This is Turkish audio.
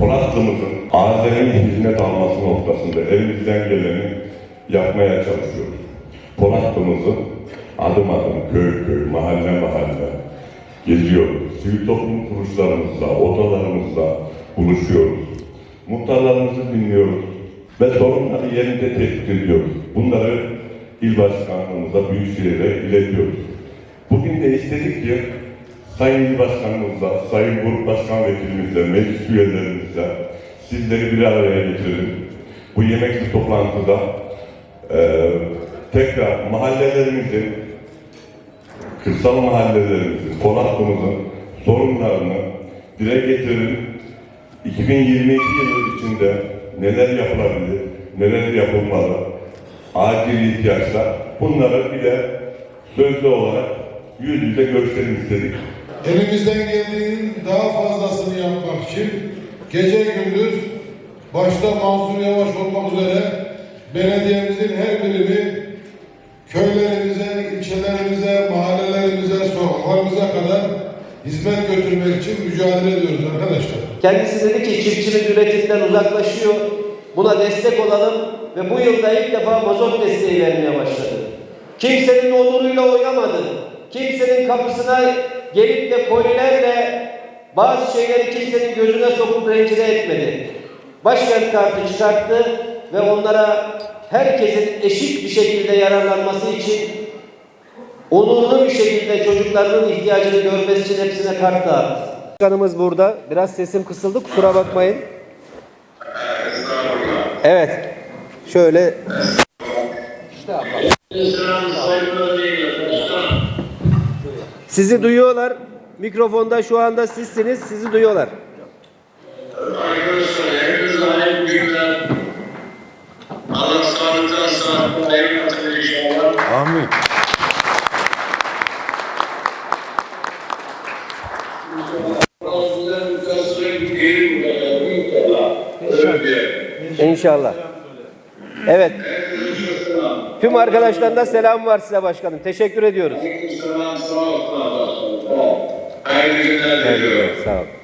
Polatlı'mızın Azeri'nin hizmet alması noktasında elimizden geleni yapmaya çalışıyoruz. Polatlı'mızı adım adım, köy köy, mahalle mahalle geziyoruz. Sivil toplum kuruluşlarımızla, odalarımızla buluşuyoruz. Muhtarlarımızı dinliyoruz ve sorunları yerinde tespit ediyoruz. Bunları il başkanlığımıza, büyükşehire iletiyoruz. Bugün de istedik ki Sayın İl Başkanımızla, Sayın Grup Başkan Vekilimizle, meclis üyelerimizle sizleri bir araya getirelim. Bu yemekli toplantıda eee tekrar mahallelerimizin, kırsal mahallelerimizin, Polatlı'mızın sorunlarını dile getirelim. 2022 yılı içinde neler yapılabilir, neler yapılmalı, acil ihtiyaçlar bunları bir de sözlü olarak yüz yüze gösterelim istedik. Elimizden geldiğinin daha fazlasını yapmak için gece gündüz başta Mansur Yavaş olmak üzere belediyemizin her birimi köylerimize, ilçelerimize, mahallelerimize, sokaklarımıza kadar hizmet götürmek için mücadele ediyoruz arkadaşlar. Kendisi dedi ki çiftçimiz üretimden uzaklaşıyor. Buna destek olalım ve bu yılda ilk defa mazot desteği vermeye başladı. Kimsenin onuruyla oynamadı. Kimsenin kapısına gelip de kolilerle bazı şeyleri kimsenin gözüne sokup rencide etmedi. Başkent kartı çıkarttı ve onlara herkesin eşit bir şekilde yararlanması için onurlu bir şekilde çocuklarının ihtiyacını görmesi için hepsine kart dağıttı. Başkanımız burada. Biraz sesim kısıldı. Kusura bakmayın. Evet. Şöyle sizi duyuyorlar. Mikrofonda şu anda sizsiniz. Sizi duyuyorlar. Arkadaşlar hepinize hayırlı günler. Allah sağlıktan sağlıktan eylesin inşallah. Amin. İnşallah. Evet. Tüm arkadaşlarına selam var size başkanım. Teşekkür ediyoruz. Hayırlı günler diliyorum. Sağ olun.